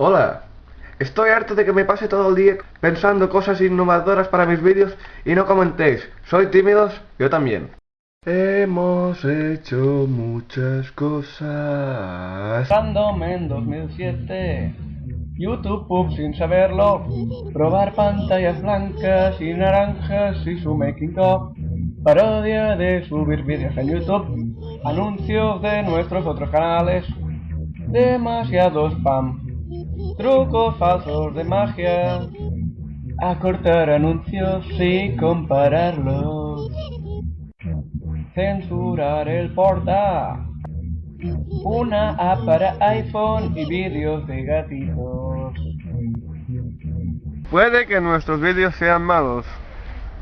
Hola. Estoy harto de que me pase todo el día pensando cosas innovadoras para mis vídeos y no comentéis. ¿Soy tímidos? Yo también. Hemos hecho muchas cosas. Random en 2007. YouTube Pub sin saberlo. Probar pantallas blancas y naranjas y su making of. Parodia de subir vídeos en YouTube. Anuncios de nuestros otros canales. Demasiado spam. Trucos falsos de magia. Acortar anuncios y compararlos. Censurar el porta. Una app para iPhone y vídeos de gatitos. Puede que nuestros vídeos sean malos,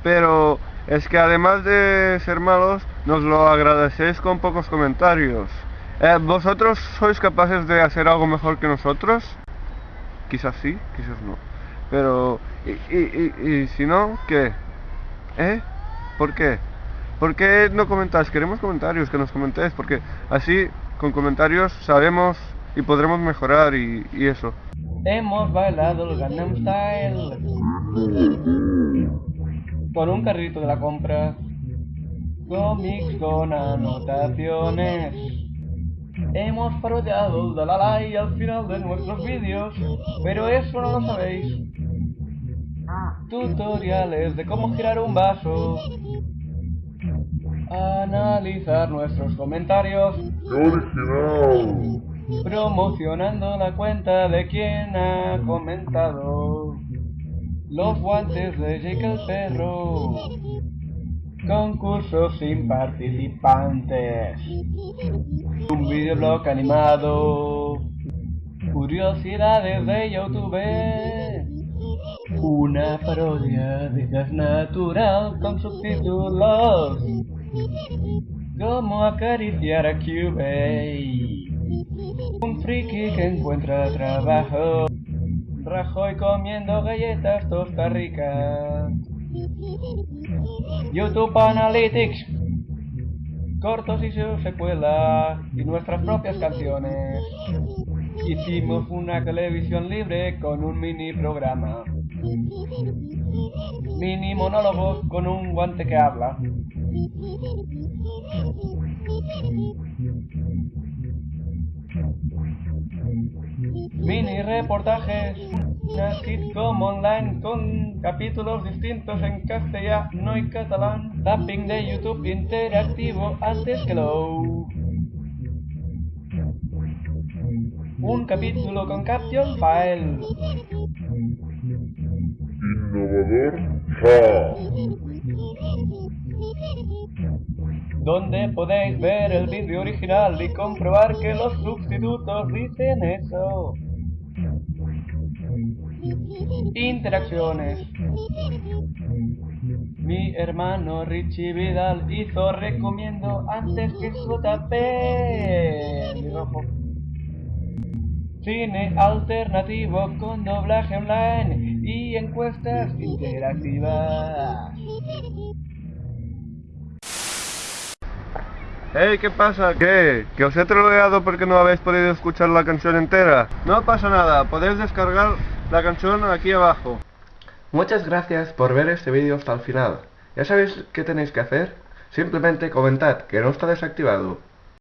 pero es que además de ser malos, nos lo agradecéis con pocos comentarios. Eh, ¿Vosotros sois capaces de hacer algo mejor que nosotros? Quizás sí, quizás no. Pero, ¿y, y, y, si no, qué? ¿Eh? ¿Por qué? ¿Por qué no comentáis? Queremos comentarios, que nos comentéis, porque así con comentarios sabemos y podremos mejorar y, eso. Hemos bailado el Gangnam Style con un carrito de la compra, cómics con anotaciones. Hemos parodiado Dalalai al final de nuestros vídeos, pero eso no lo sabéis. Tutoriales de cómo girar un vaso. Analizar nuestros comentarios. Promocionando la cuenta de quien ha comentado. Los guantes de Jake el perro. Concursos sin participantes. Un videoblog animado. Curiosidades de YouTube. Una parodia de gas natural con subtítulos. Cómo acariciar a QA. Un friki que encuentra trabajo. Rajoy comiendo galletas tosta ricas. YouTube Analytics. Cortos y su secuela. Y nuestras propias canciones. Hicimos una televisión libre con un mini programa. Mini monólogos con un guante que habla. Mini reportajes, sitcom online con capítulos distintos en castellano y catalán, tapping de YouTube interactivo antes que lo. Un capítulo con caption file. Innovador, ja. donde podéis ver el vídeo original y comprobar que los sustitutos dicen eso. Interacciones. Mi hermano Richie Vidal hizo recomiendo antes que su rojo. Cine alternativo con doblaje online y encuestas interactivas. Hey, ¿qué pasa? ¿Qué? ¿Que os he troleado porque no habéis podido escuchar la canción entera? No pasa nada, podéis descargar la canción aquí abajo. Muchas gracias por ver este vídeo hasta el final. ¿Ya sabéis qué tenéis que hacer? Simplemente comentad que no está desactivado